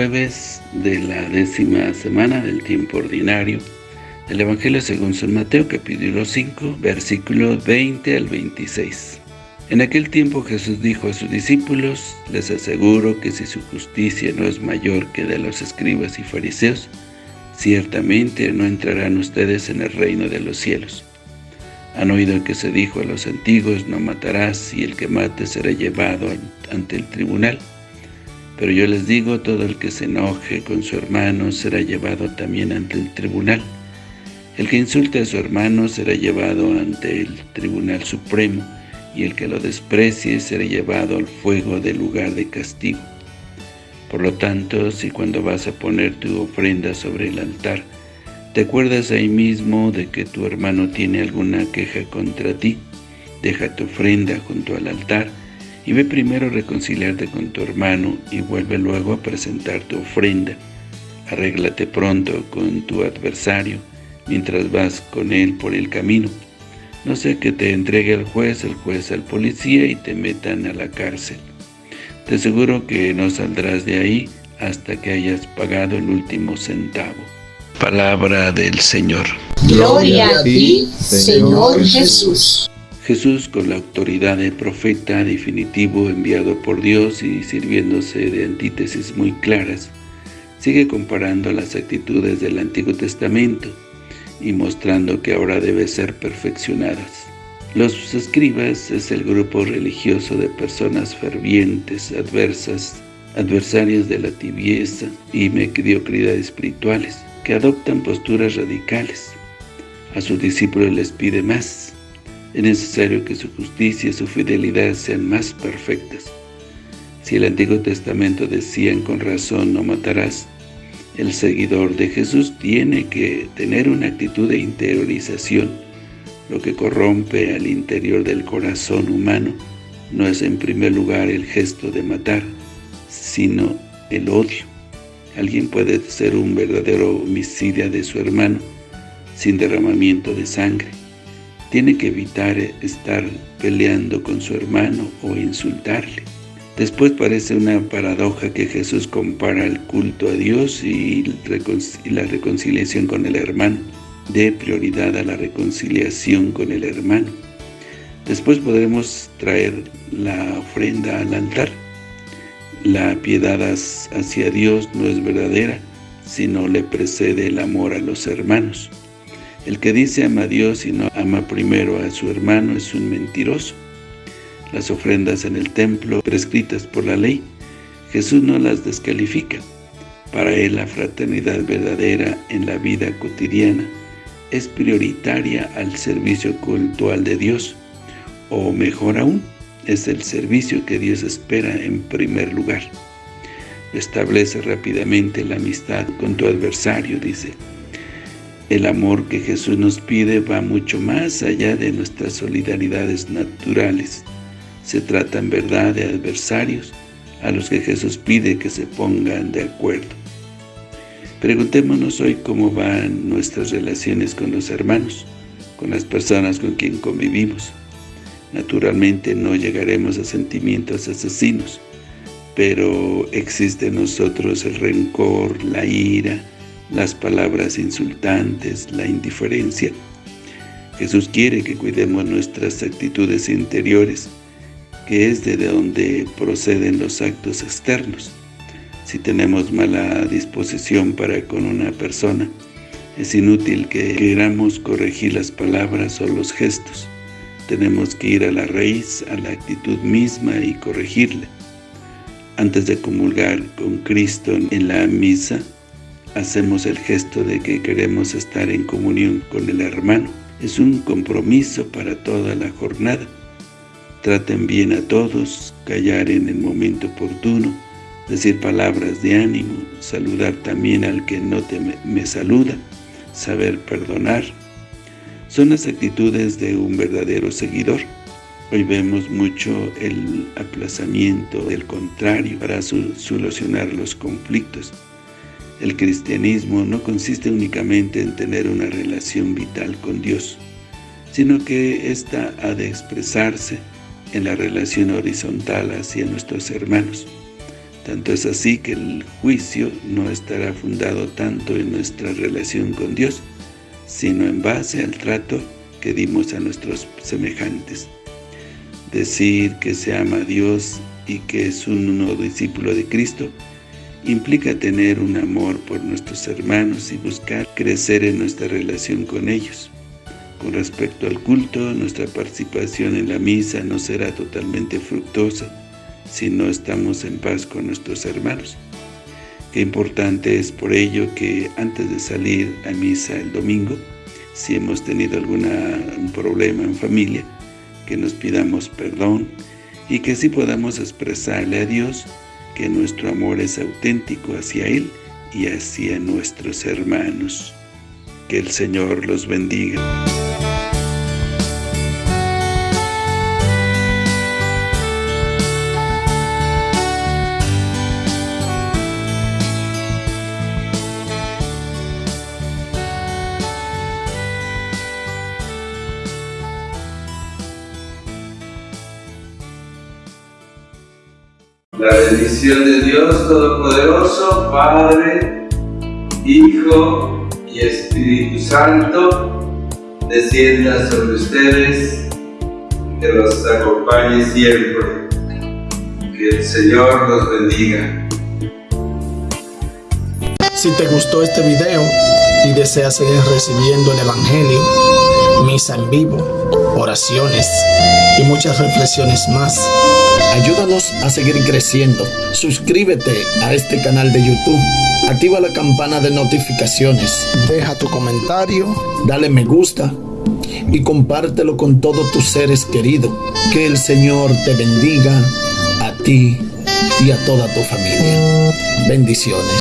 jueves de la décima semana del tiempo ordinario del Evangelio según San Mateo, capítulo 5, versículos 20 al 26. En aquel tiempo Jesús dijo a sus discípulos, les aseguro que si su justicia no es mayor que de los escribas y fariseos, ciertamente no entrarán ustedes en el reino de los cielos. Han oído que se dijo a los antiguos, no matarás, y el que mate será llevado ante el tribunal. Pero yo les digo, todo el que se enoje con su hermano será llevado también ante el tribunal. El que insulte a su hermano será llevado ante el tribunal supremo, y el que lo desprecie será llevado al fuego del lugar de castigo. Por lo tanto, si cuando vas a poner tu ofrenda sobre el altar, te acuerdas ahí mismo de que tu hermano tiene alguna queja contra ti, deja tu ofrenda junto al altar, y ve primero a reconciliarte con tu hermano y vuelve luego a presentar tu ofrenda. Arréglate pronto con tu adversario mientras vas con él por el camino. No sea que te entregue al juez, el juez al policía y te metan a la cárcel. Te aseguro que no saldrás de ahí hasta que hayas pagado el último centavo. Palabra del Señor. Gloria a ti, Señor Jesús. Jesús, con la autoridad de profeta definitivo enviado por Dios y sirviéndose de antítesis muy claras, sigue comparando las actitudes del Antiguo Testamento y mostrando que ahora debe ser perfeccionadas. Los escribas es el grupo religioso de personas fervientes, adversas, adversarias de la tibieza y mediocridad espirituales, que adoptan posturas radicales. A sus discípulos les pide más, es necesario que su justicia y su fidelidad sean más perfectas. Si el Antiguo Testamento decían con razón no matarás, el seguidor de Jesús tiene que tener una actitud de interiorización. Lo que corrompe al interior del corazón humano no es en primer lugar el gesto de matar, sino el odio. Alguien puede ser un verdadero homicida de su hermano sin derramamiento de sangre, tiene que evitar estar peleando con su hermano o insultarle. Después parece una paradoja que Jesús compara el culto a Dios y la reconciliación con el hermano. De prioridad a la reconciliación con el hermano. Después podremos traer la ofrenda al altar. La piedad hacia Dios no es verdadera, sino le precede el amor a los hermanos. El que dice ama a Dios y no ama primero a su hermano es un mentiroso. Las ofrendas en el templo prescritas por la ley, Jesús no las descalifica. Para él la fraternidad verdadera en la vida cotidiana es prioritaria al servicio cultual de Dios, o mejor aún, es el servicio que Dios espera en primer lugar. Establece rápidamente la amistad con tu adversario, dice. El amor que Jesús nos pide va mucho más allá de nuestras solidaridades naturales. Se trata en verdad de adversarios a los que Jesús pide que se pongan de acuerdo. Preguntémonos hoy cómo van nuestras relaciones con los hermanos, con las personas con quien convivimos. Naturalmente no llegaremos a sentimientos asesinos, pero existe en nosotros el rencor, la ira, las palabras insultantes, la indiferencia. Jesús quiere que cuidemos nuestras actitudes interiores, que es de donde proceden los actos externos. Si tenemos mala disposición para con una persona, es inútil que queramos corregir las palabras o los gestos. Tenemos que ir a la raíz, a la actitud misma y corregirla. Antes de comulgar con Cristo en la misa, hacemos el gesto de que queremos estar en comunión con el hermano. Es un compromiso para toda la jornada. Traten bien a todos, callar en el momento oportuno, decir palabras de ánimo, saludar también al que no te me saluda, saber perdonar. Son las actitudes de un verdadero seguidor. Hoy vemos mucho el aplazamiento del contrario para solucionar los conflictos. El cristianismo no consiste únicamente en tener una relación vital con Dios, sino que ésta ha de expresarse en la relación horizontal hacia nuestros hermanos. Tanto es así que el juicio no estará fundado tanto en nuestra relación con Dios, sino en base al trato que dimos a nuestros semejantes. Decir que se ama a Dios y que es un nuevo discípulo de Cristo implica tener un amor por nuestros hermanos y buscar crecer en nuestra relación con ellos. Con respecto al culto, nuestra participación en la misa no será totalmente fructuosa si no estamos en paz con nuestros hermanos. Qué importante es por ello que antes de salir a misa el domingo, si hemos tenido algún problema en familia, que nos pidamos perdón y que así podamos expresarle a Dios que nuestro amor es auténtico hacia Él y hacia nuestros hermanos. Que el Señor los bendiga. La bendición de Dios Todopoderoso, Padre, Hijo y Espíritu Santo, descienda sobre ustedes, que los acompañe siempre. Que el Señor los bendiga. Si te gustó este video y deseas seguir recibiendo el Evangelio, misa en vivo, oraciones y muchas reflexiones más, Ayúdanos a seguir creciendo. Suscríbete a este canal de YouTube. Activa la campana de notificaciones. Deja tu comentario. Dale me gusta. Y compártelo con todos tus seres queridos. Que el Señor te bendiga a ti y a toda tu familia. Bendiciones.